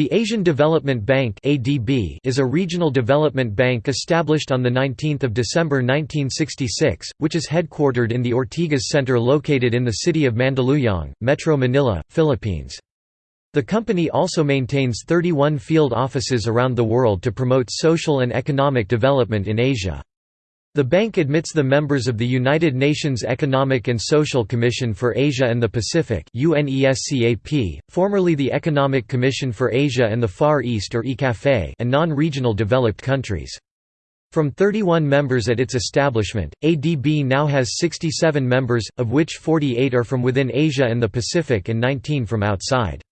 The Asian Development Bank is a regional development bank established on the 19th of December 1966, which is headquartered in the Ortigas Center located in the city of Mandaluyong, Metro Manila, Philippines. The company also maintains 31 field offices around the world to promote social and economic development in Asia. The bank admits the members of the United Nations Economic and Social Commission for Asia and the Pacific formerly the Economic Commission for Asia and the Far East or ECAFE and non-regional developed countries. From 31 members at its establishment, ADB now has 67 members, of which 48 are from within Asia and the Pacific and 19 from outside.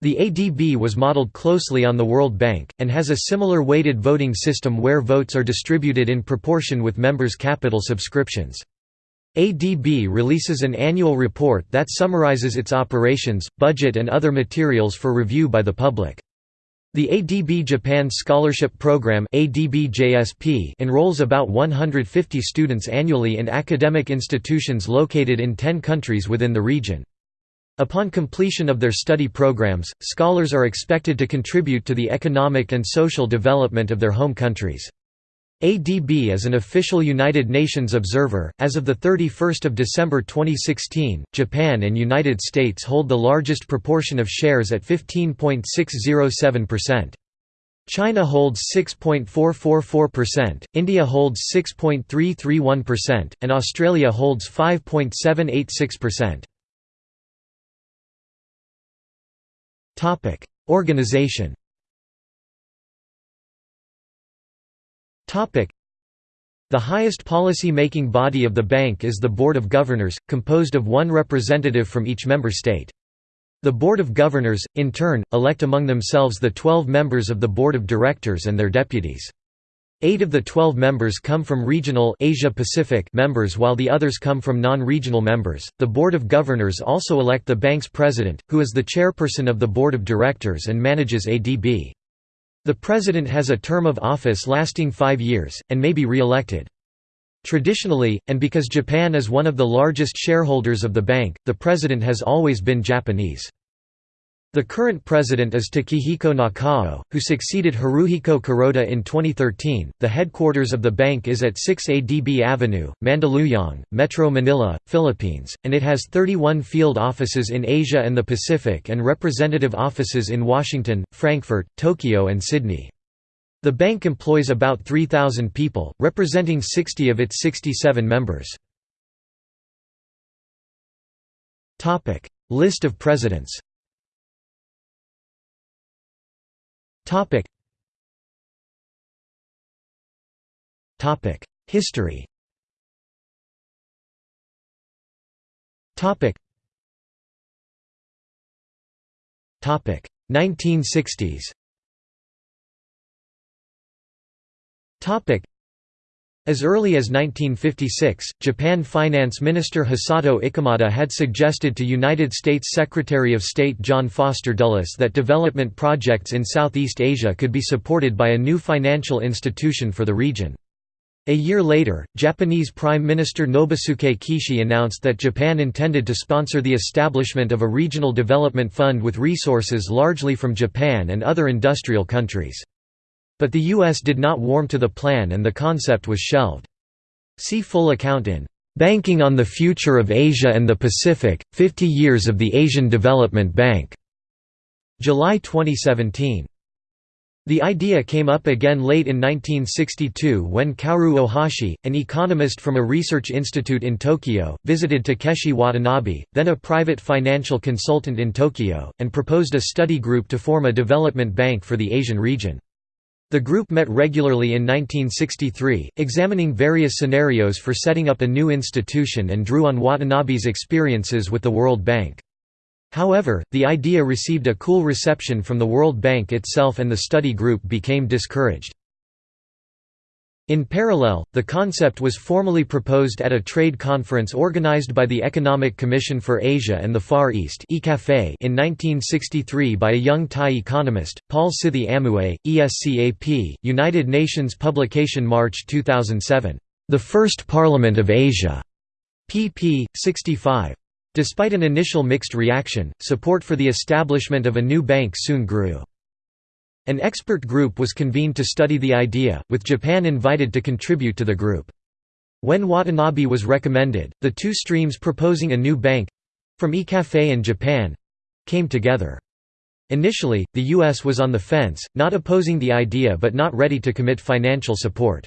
The ADB was modeled closely on the World Bank, and has a similar weighted voting system where votes are distributed in proportion with members' capital subscriptions. ADB releases an annual report that summarizes its operations, budget and other materials for review by the public. The ADB Japan Scholarship Program enrolls about 150 students annually in academic institutions located in 10 countries within the region. Upon completion of their study programs, scholars are expected to contribute to the economic and social development of their home countries. ADB is an official United Nations observer. As of the 31st of December 2016, Japan and United States hold the largest proportion of shares at 15.607%. China holds 6.444%, India holds 6.331%, and Australia holds 5.786%. Topic: Organization. Topic: The highest policy-making body of the bank is the Board of Governors, composed of one representative from each member state. The Board of Governors, in turn, elect among themselves the 12 members of the Board of Directors and their deputies. Eight of the twelve members come from regional Asia Pacific members while the others come from non-regional members. The Board of Governors also elect the bank's president, who is the chairperson of the Board of Directors and manages ADB. The president has a term of office lasting five years, and may be re-elected. Traditionally, and because Japan is one of the largest shareholders of the bank, the president has always been Japanese. The current president is Takehiko Nakao, who succeeded Haruhiko Kuroda in 2013. The headquarters of the bank is at 6 ADB Avenue, Mandaluyong, Metro Manila, Philippines, and it has 31 field offices in Asia and the Pacific and representative offices in Washington, Frankfurt, Tokyo, and Sydney. The bank employs about 3,000 people, representing 60 of its 67 members. List of presidents Topic. Topic. History. Topic. Topic. 1960s. Topic. As early as 1956, Japan Finance Minister Hisato Ichimada had suggested to United States Secretary of State John Foster Dulles that development projects in Southeast Asia could be supported by a new financial institution for the region. A year later, Japanese Prime Minister Nobusuke Kishi announced that Japan intended to sponsor the establishment of a regional development fund with resources largely from Japan and other industrial countries. But the U.S. did not warm to the plan and the concept was shelved. See full account in "'Banking on the Future of Asia and the Pacific, 50 Years of the Asian Development Bank' July 2017. The idea came up again late in 1962 when Kaoru Ohashi, an economist from a research institute in Tokyo, visited Takeshi Watanabe, then a private financial consultant in Tokyo, and proposed a study group to form a development bank for the Asian region. The group met regularly in 1963, examining various scenarios for setting up a new institution and drew on Watanabe's experiences with the World Bank. However, the idea received a cool reception from the World Bank itself and the study group became discouraged. In parallel, the concept was formally proposed at a trade conference organized by the Economic Commission for Asia and the Far East in 1963 by a young Thai economist, Paul Sithi Amnuai, ESCAP, United Nations publication March 2007, "'The First Parliament of Asia' pp. 65. Despite an initial mixed reaction, support for the establishment of a new bank soon grew. An expert group was convened to study the idea, with Japan invited to contribute to the group. When Watanabe was recommended, the two streams proposing a new bank—from ECAFE and Japan—came together. Initially, the U.S. was on the fence, not opposing the idea but not ready to commit financial support.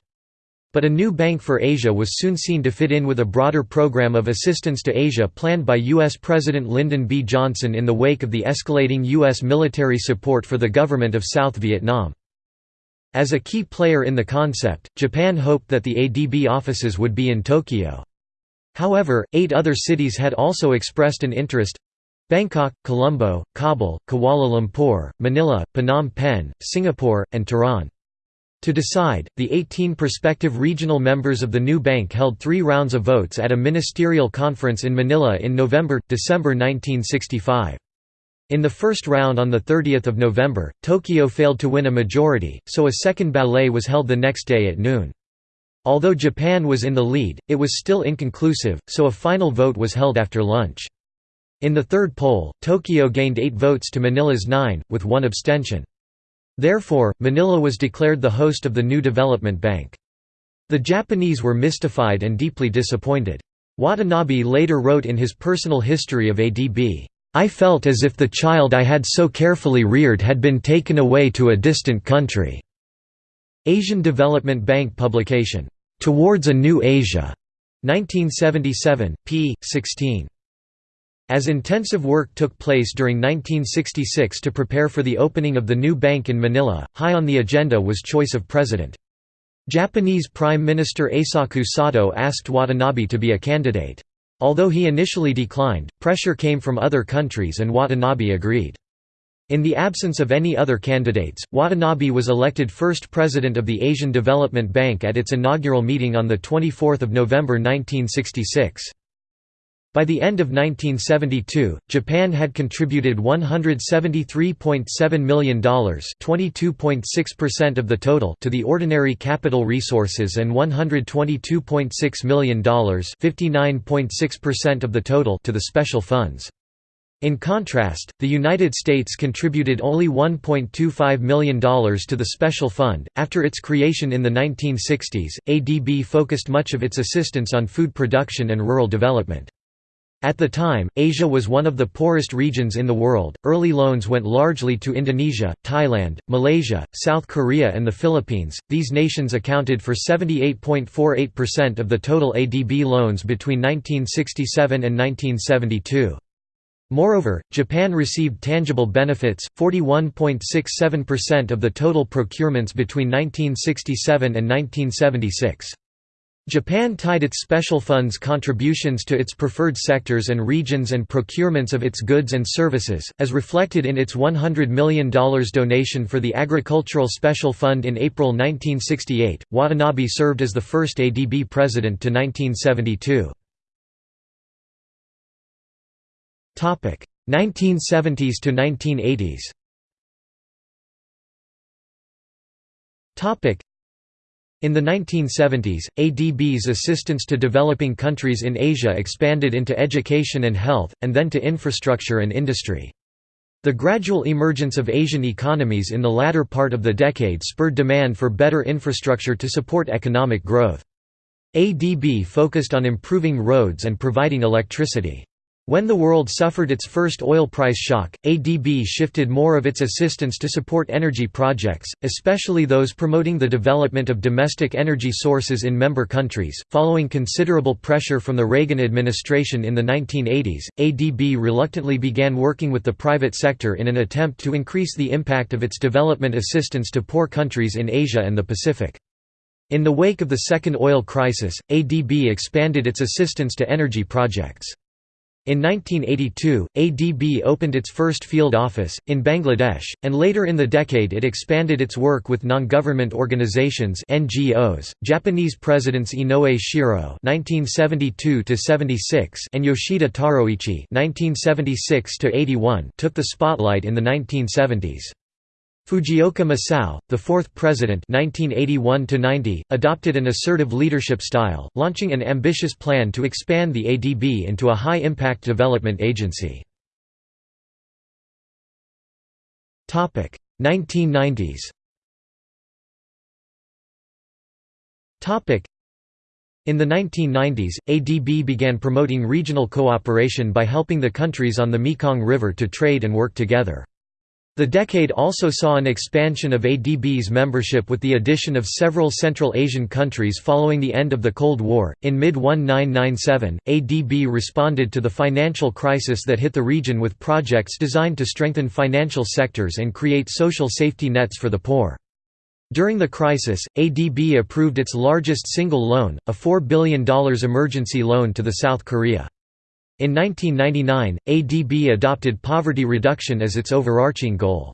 But a new Bank for Asia was soon seen to fit in with a broader program of assistance to Asia planned by U.S. President Lyndon B. Johnson in the wake of the escalating U.S. military support for the government of South Vietnam. As a key player in the concept, Japan hoped that the ADB offices would be in Tokyo. However, eight other cities had also expressed an interest Bangkok, Colombo, Kabul, Kuala Lumpur, Manila, Phnom Penh, Singapore, and Tehran. To decide, the 18 prospective regional members of the new bank held three rounds of votes at a ministerial conference in Manila in November–December 1965. In the first round on 30 November, Tokyo failed to win a majority, so a second ballet was held the next day at noon. Although Japan was in the lead, it was still inconclusive, so a final vote was held after lunch. In the third poll, Tokyo gained eight votes to Manila's nine, with one abstention. Therefore, Manila was declared the host of the new development bank. The Japanese were mystified and deeply disappointed. Watanabe later wrote in his personal history of ADB, "...I felt as if the child I had so carefully reared had been taken away to a distant country." Asian Development Bank publication, "'Towards a New Asia' 1977, p. 16. As intensive work took place during 1966 to prepare for the opening of the new bank in Manila, high on the agenda was choice of president. Japanese Prime Minister Eisaku Sato asked Watanabe to be a candidate. Although he initially declined, pressure came from other countries and Watanabe agreed. In the absence of any other candidates, Watanabe was elected first president of the Asian Development Bank at its inaugural meeting on 24 November 1966. By the end of 1972, Japan had contributed $173.7 million (22.6% of the total) to the ordinary capital resources and $122.6 million (59.6% of the total) to the special funds. In contrast, the United States contributed only $1.25 million to the Special Fund. After its creation in the 1960s, ADB focused much of its assistance on food production and rural development. At the time, Asia was one of the poorest regions in the world. Early loans went largely to Indonesia, Thailand, Malaysia, South Korea, and the Philippines. These nations accounted for 78.48% of the total ADB loans between 1967 and 1972. Moreover, Japan received tangible benefits, 41.67% of the total procurements between 1967 and 1976. Japan tied its special funds contributions to its preferred sectors and regions and procurements of its goods and services, as reflected in its $100 million donation for the Agricultural Special Fund in April 1968. Watanabe served as the first ADB president to 1972. 1970s to 1980s in the 1970s, ADB's assistance to developing countries in Asia expanded into education and health, and then to infrastructure and industry. The gradual emergence of Asian economies in the latter part of the decade spurred demand for better infrastructure to support economic growth. ADB focused on improving roads and providing electricity. When the world suffered its first oil price shock, ADB shifted more of its assistance to support energy projects, especially those promoting the development of domestic energy sources in member countries. Following considerable pressure from the Reagan administration in the 1980s, ADB reluctantly began working with the private sector in an attempt to increase the impact of its development assistance to poor countries in Asia and the Pacific. In the wake of the second oil crisis, ADB expanded its assistance to energy projects. In 1982, ADB opened its first field office, in Bangladesh, and later in the decade it expanded its work with non-government organizations NGOs. .Japanese presidents Inoue Shiro (1972–76) and Yoshida Taroichi (1976–81) took the spotlight in the 1970s. Fujioka Masao, the fourth president 1981 adopted an assertive leadership style, launching an ambitious plan to expand the ADB into a high-impact development agency. 1990s in the 1990s, ADB began promoting regional cooperation by helping the countries on the Mekong River to trade and work together. The decade also saw an expansion of ADB's membership with the addition of several Central Asian countries following the end of the Cold War. In mid 1997, ADB responded to the financial crisis that hit the region with projects designed to strengthen financial sectors and create social safety nets for the poor. During the crisis, ADB approved its largest single loan, a $4 billion emergency loan to the South Korea. In 1999, ADB adopted poverty reduction as its overarching goal.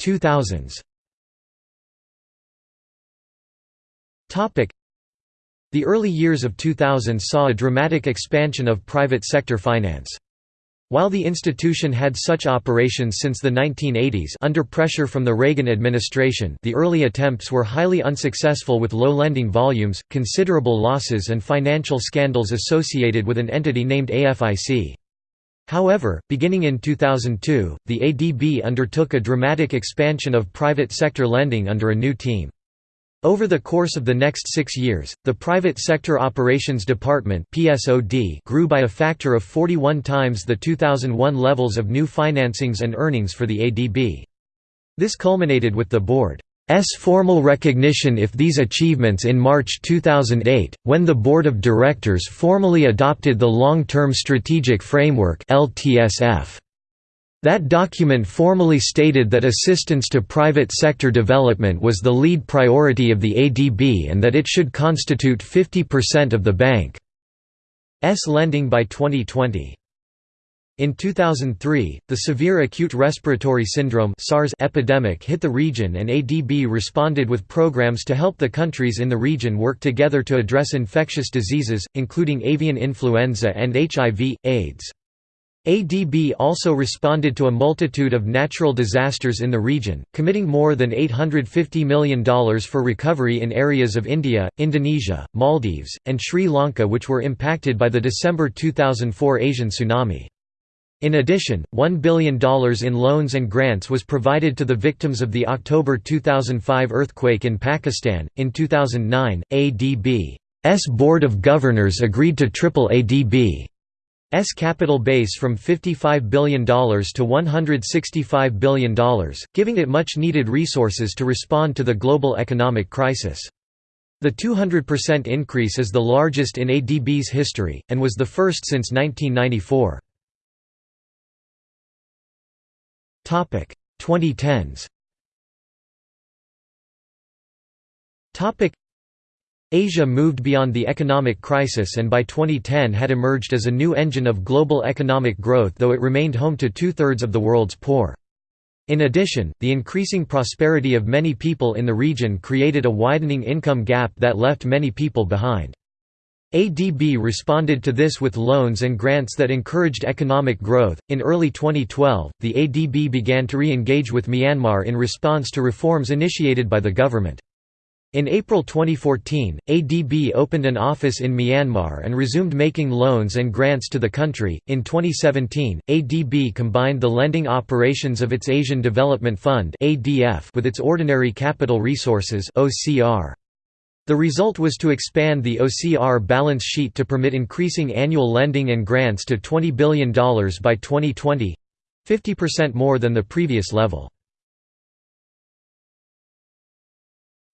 2000s The early years of 2000 saw a dramatic expansion of private sector finance. While the institution had such operations since the 1980s under pressure from the Reagan administration the early attempts were highly unsuccessful with low lending volumes, considerable losses and financial scandals associated with an entity named AFIC. However, beginning in 2002, the ADB undertook a dramatic expansion of private sector lending under a new team. Over the course of the next six years, the Private Sector Operations Department grew by a factor of 41 times the 2001 levels of new financings and earnings for the ADB. This culminated with the board's formal recognition of these achievements in March 2008, when the Board of Directors formally adopted the Long-Term Strategic Framework LTSF. That document formally stated that assistance to private sector development was the lead priority of the ADB and that it should constitute 50% of the bank's lending by 2020. In 2003, the severe acute respiratory syndrome SARS epidemic hit the region and ADB responded with programs to help the countries in the region work together to address infectious diseases, including avian influenza and HIV, AIDS. ADB also responded to a multitude of natural disasters in the region, committing more than $850 million for recovery in areas of India, Indonesia, Maldives, and Sri Lanka which were impacted by the December 2004 Asian tsunami. In addition, $1 billion in loans and grants was provided to the victims of the October 2005 earthquake in Pakistan. In 2009, ADB's Board of Governors agreed to triple ADB S capital base from $55 billion to $165 billion, giving it much-needed resources to respond to the global economic crisis. The 200% increase is the largest in ADB's history, and was the first since 1994. 2010s Asia moved beyond the economic crisis and by 2010 had emerged as a new engine of global economic growth though it remained home to two-thirds of the world's poor. In addition, the increasing prosperity of many people in the region created a widening income gap that left many people behind. ADB responded to this with loans and grants that encouraged economic growth. In early 2012, the ADB began to re engage with Myanmar in response to reforms initiated by the government. In April 2014, ADB opened an office in Myanmar and resumed making loans and grants to the country. In 2017, ADB combined the lending operations of its Asian Development Fund (ADF) with its ordinary capital resources (OCR). The result was to expand the OCR balance sheet to permit increasing annual lending and grants to $20 billion by 2020 50% more than the previous level.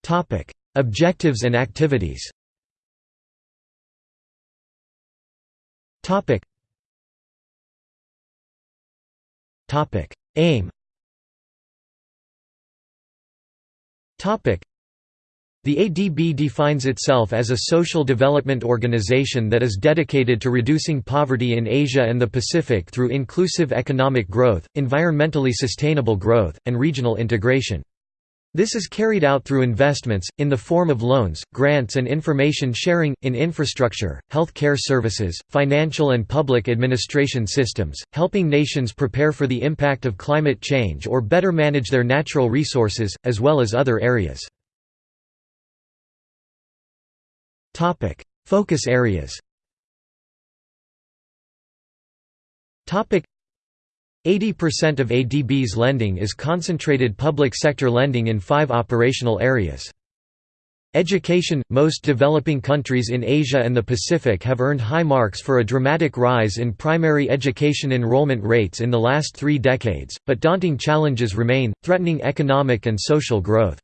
Topic: Objectives and activities. Topic. Topic: Aim. Topic. The ADB defines itself as a social development organization that is dedicated to reducing poverty in Asia and the Pacific through inclusive economic growth, environmentally sustainable growth, and regional integration. This is carried out through investments, in the form of loans, grants and information sharing, in infrastructure, health care services, financial and public administration systems, helping nations prepare for the impact of climate change or better manage their natural resources, as well as other areas. Focus areas 80% of ADB's lending is concentrated public sector lending in five operational areas. Education – Most developing countries in Asia and the Pacific have earned high marks for a dramatic rise in primary education enrollment rates in the last three decades, but daunting challenges remain, threatening economic and social growth.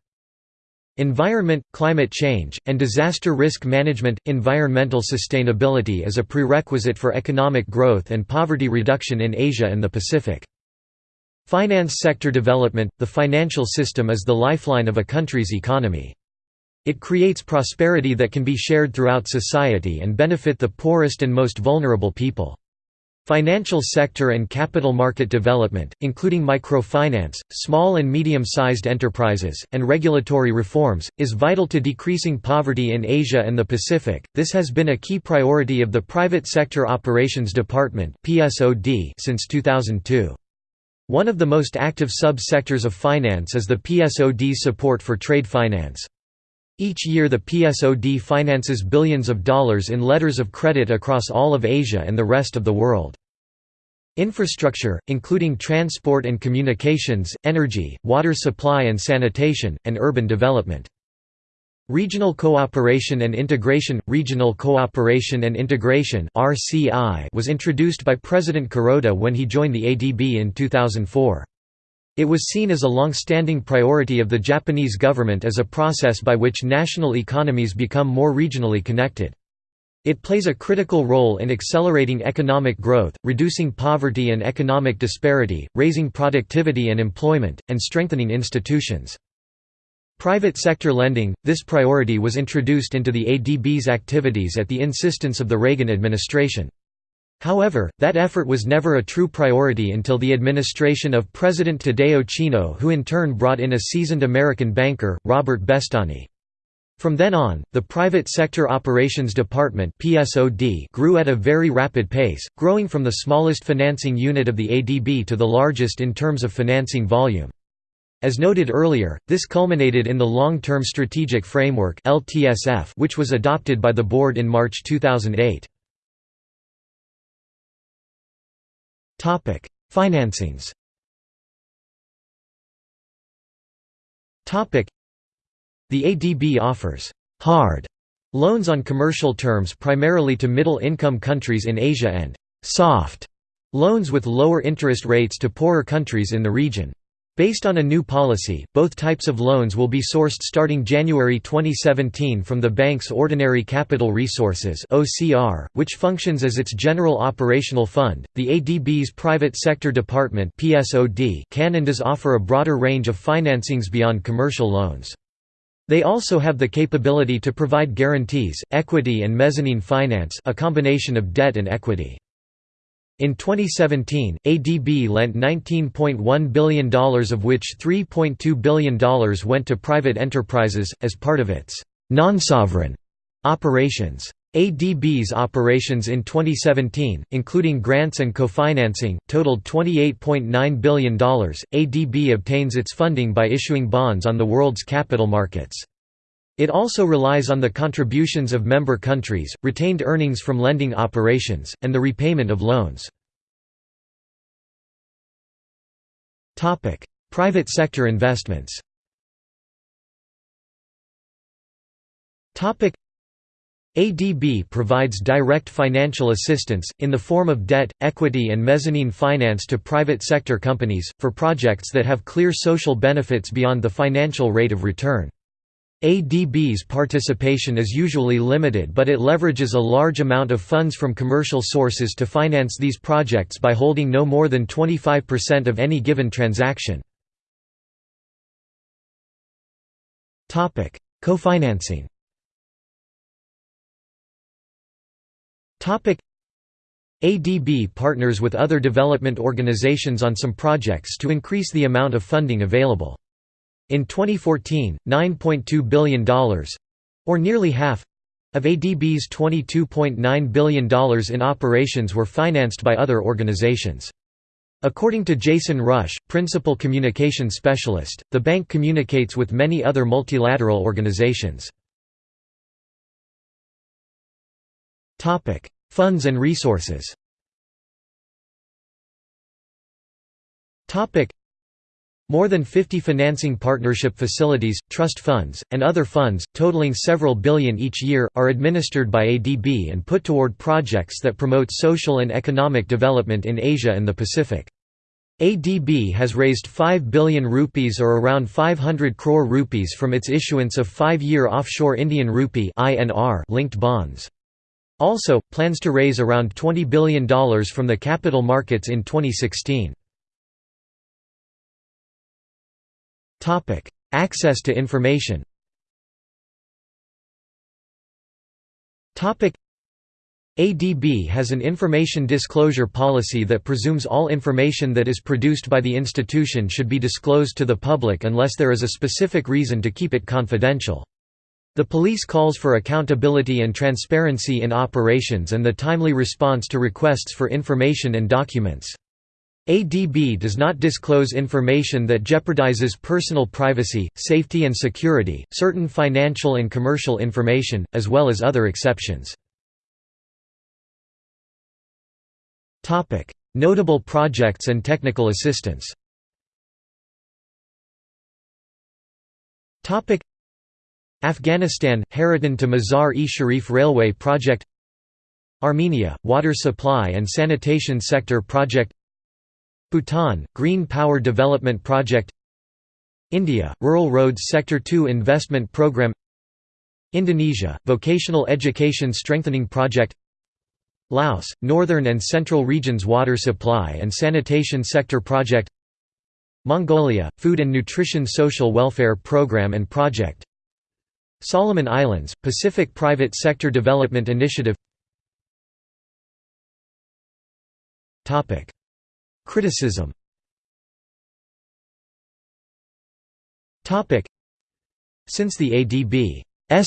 Environment, climate change, and disaster risk management Environmental sustainability is a prerequisite for economic growth and poverty reduction in Asia and the Pacific. Finance sector development – The financial system is the lifeline of a country's economy. It creates prosperity that can be shared throughout society and benefit the poorest and most vulnerable people. Financial sector and capital market development, including microfinance, small and medium-sized enterprises, and regulatory reforms, is vital to decreasing poverty in Asia and the Pacific. This has been a key priority of the Private Sector Operations Department (PSOD) since 2002. One of the most active sub-sectors of finance is the PSOD's support for trade finance. Each year the PSOD finances billions of dollars in letters of credit across all of Asia and the rest of the world. Infrastructure, including transport and communications, energy, water supply and sanitation, and urban development. Regional Cooperation and Integration – Regional Cooperation and Integration was introduced by President Kuroda when he joined the ADB in 2004. It was seen as a long-standing priority of the Japanese government as a process by which national economies become more regionally connected. It plays a critical role in accelerating economic growth, reducing poverty and economic disparity, raising productivity and employment, and strengthening institutions. Private sector lending – This priority was introduced into the ADB's activities at the insistence of the Reagan administration. However, that effort was never a true priority until the administration of President Tadao Chino who in turn brought in a seasoned American banker, Robert Bestani. From then on, the Private Sector Operations Department grew at a very rapid pace, growing from the smallest financing unit of the ADB to the largest in terms of financing volume. As noted earlier, this culminated in the Long-Term Strategic Framework which was adopted by the board in March 2008. Financings. Topic: The ADB offers «hard» loans on commercial terms primarily to middle-income countries in Asia and «soft» loans with lower interest rates to poorer countries in the region. Based on a new policy, both types of loans will be sourced starting January 2017 from the bank's Ordinary Capital Resources (OCR), which functions as its general operational fund. The ADB's Private Sector Department (PSOD) can and does offer a broader range of financings beyond commercial loans. They also have the capability to provide guarantees, equity and mezzanine finance, a combination of debt and equity. In 2017, ADB lent $19.1 billion of which $3.2 billion went to private enterprises, as part of its non-sovereign operations. ADB's operations in 2017, including grants and co-financing, totaled $28.9 billion. ADB obtains its funding by issuing bonds on the world's capital markets. It also relies on the contributions of member countries, retained earnings from lending operations, and the repayment of loans. Private sector investments ADB provides direct financial assistance, in the form of debt, equity and mezzanine finance to private sector companies, for projects that have clear social benefits beyond the financial rate of return. ADB's participation is usually limited but it leverages a large amount of funds from commercial sources to finance these projects by holding no more than 25% of any given transaction. Co-financing ADB partners with other development organizations on some projects to increase the amount of funding available. In 2014, $9.2 billion—or nearly half, of ADB's $22.9 billion in operations were financed by other organizations. According to Jason Rush, principal communication specialist, the bank communicates with many other multilateral organizations. Funds and resources More than 50 financing partnership facilities, trust funds, and other funds, totaling several billion each year, are administered by ADB and put toward projects that promote social and economic development in Asia and the Pacific. ADB has raised 5 billion rupees or around 500 crore rupees from its issuance of 5-year offshore Indian rupee linked bonds. Also, plans to raise around $20 billion from the capital markets in 2016. Access to information Topic: ADB has an information disclosure policy that presumes all information that is produced by the institution should be disclosed to the public unless there is a specific reason to keep it confidential. The police calls for accountability and transparency in operations and the timely response to requests for information and documents. ADB does not disclose information that jeopardizes personal privacy, safety and security, certain financial and commercial information, as well as other exceptions. Notable projects and technical assistance. Afghanistan – Hairatan to Mazar-e-Sharif Railway Project. Armenia – Water Supply and Sanitation Sector Project Bhutan – Green Power Development Project India – Rural Roads Sector 2 Investment Program Indonesia – Vocational Education Strengthening Project Laos – Northern and Central Regions Water Supply and Sanitation Sector Project Mongolia – Food and Nutrition Social Welfare Program and Project Solomon Islands – Pacific Private Sector Development Initiative Criticism Since the ADB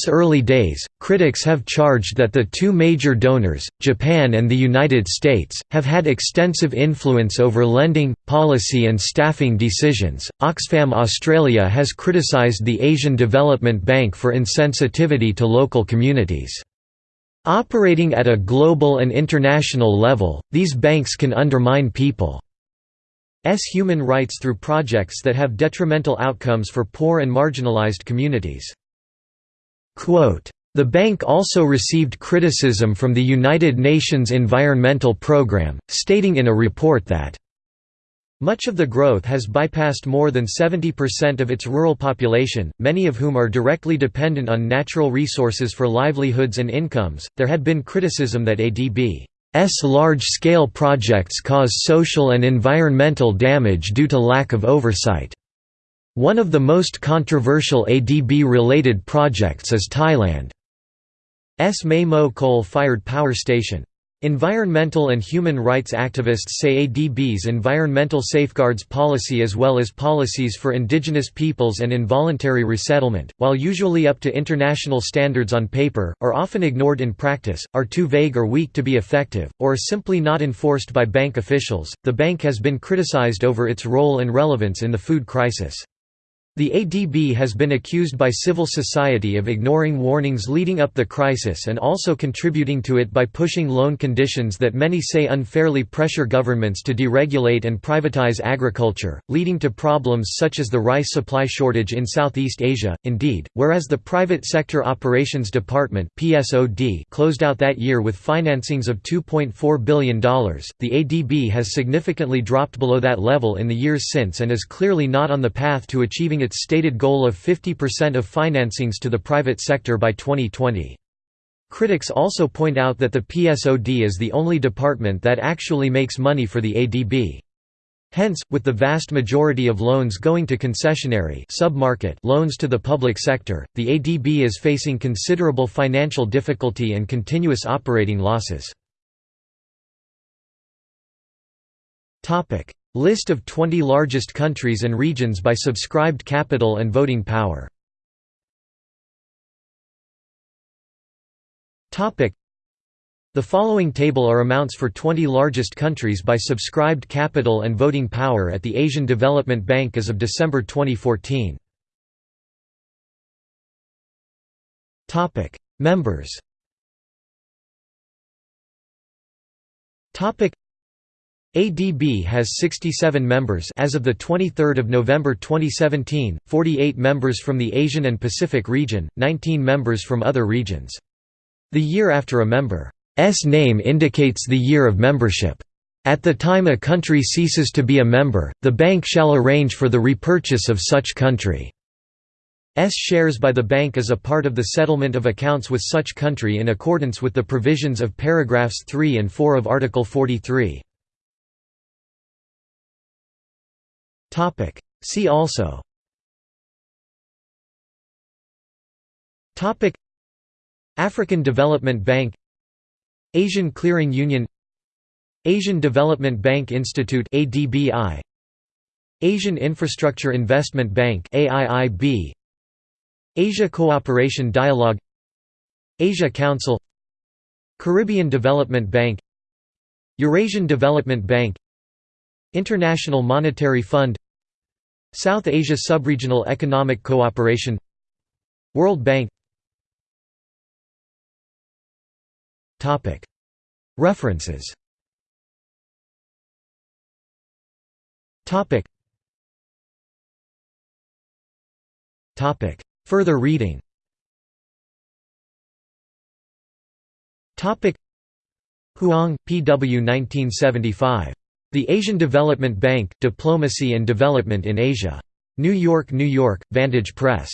early days, critics have charged that the two major donors, Japan and the United States, have had extensive influence over lending, policy and staffing decisions. Oxfam Australia has criticised the Asian Development Bank for insensitivity to local communities. Operating at a global and international level, these banks can undermine people's human rights through projects that have detrimental outcomes for poor and marginalized communities. The bank also received criticism from the United Nations Environmental Programme, stating in a report that much of the growth has bypassed more than 70% of its rural population, many of whom are directly dependent on natural resources for livelihoods and incomes. There had been criticism that ADB's large-scale projects cause social and environmental damage due to lack of oversight. One of the most controversial ADB-related projects is Thailand's Mae Mo coal-fired power station. Environmental and human rights activists say ADB's environmental safeguards policy as well as policies for indigenous peoples and involuntary resettlement, while usually up to international standards on paper, are often ignored in practice, are too vague or weak to be effective, or are simply not enforced by bank officials. The bank has been criticized over its role and relevance in the food crisis. The ADB has been accused by civil society of ignoring warnings leading up the crisis and also contributing to it by pushing loan conditions that many say unfairly pressure governments to deregulate and privatize agriculture, leading to problems such as the rice supply shortage in Southeast Asia. Indeed, whereas the Private Sector Operations Department (PSOD) closed out that year with financings of $2.4 billion, the ADB has significantly dropped below that level in the years since and is clearly not on the path to achieving its stated goal of 50% of financings to the private sector by 2020. Critics also point out that the PSOD is the only department that actually makes money for the ADB. Hence, with the vast majority of loans going to concessionary submarket loans to the public sector, the ADB is facing considerable financial difficulty and continuous operating losses. List of 20 largest countries and regions by subscribed capital and voting power. The following table are amounts for 20 largest countries by subscribed capital and voting power at the Asian Development Bank as of December 2014. Members ADB has 67 members as of the 23rd of November 2017, 48 members from the Asian and Pacific region, 19 members from other regions. The year after a member's name indicates the year of membership. At the time a country ceases to be a member, the bank shall arrange for the repurchase of such country. S shares by the bank as a part of the settlement of accounts with such country in accordance with the provisions of paragraphs 3 and 4 of Article 43. See also. African Development Bank. Asian Clearing Union. Asian Development Bank Institute ADBI Asian Infrastructure Investment Bank AIIB Asia Cooperation Dialogue. Asia Council. Caribbean Development Bank. Eurasian Development Bank. International Monetary Fund South Asia Subregional Economic Cooperation World Bank References Further reading Huang, P. W. 1975. The Asian Development Bank, Diplomacy and Development in Asia. New York, New York, Vantage Press.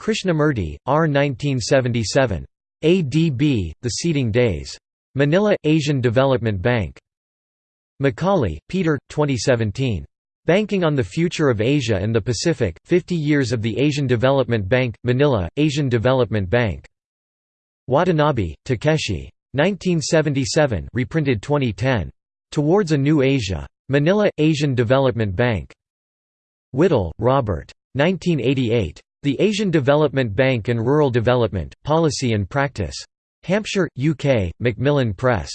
Krishnamurti, R. 1977. ADB, The Seeding Days. Manila, Asian Development Bank. McCawley, Peter, 2017. Banking on the Future of Asia and the Pacific, 50 Years of the Asian Development Bank, Manila, Asian Development Bank. Watanabe, Takeshi. 1977 reprinted 2010. Towards a New Asia. Manila, Asian Development Bank. Wihtol, Robert. 1988. The Asian Development Bank and Rural Development, Policy and Practice. Hampshire, UK, Macmillan Press.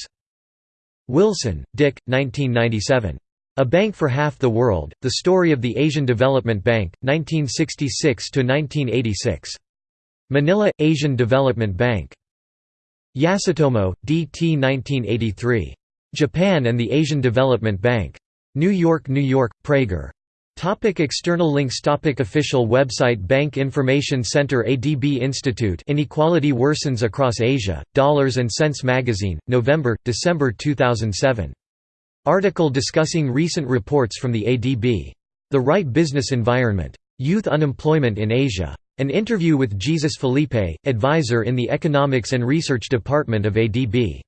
Wilson, Dick, 1997. A Bank for Half the World, The Story of the Asian Development Bank, 1966–1986. Manila, Asian Development Bank. Yasutomo, D.T. 1983. Japan and the Asian Development Bank. New York, New York, Praeger. Topic external links Topic Official website Bank Information Center ADB Institute Inequality worsens across Asia, Dollars and Sense Magazine, November, December 2007. Article discussing recent reports from the ADB. The Right Business Environment. Youth Unemployment in Asia. An interview with Jesus Felipe, advisor in the Economics and Research Department of ADB.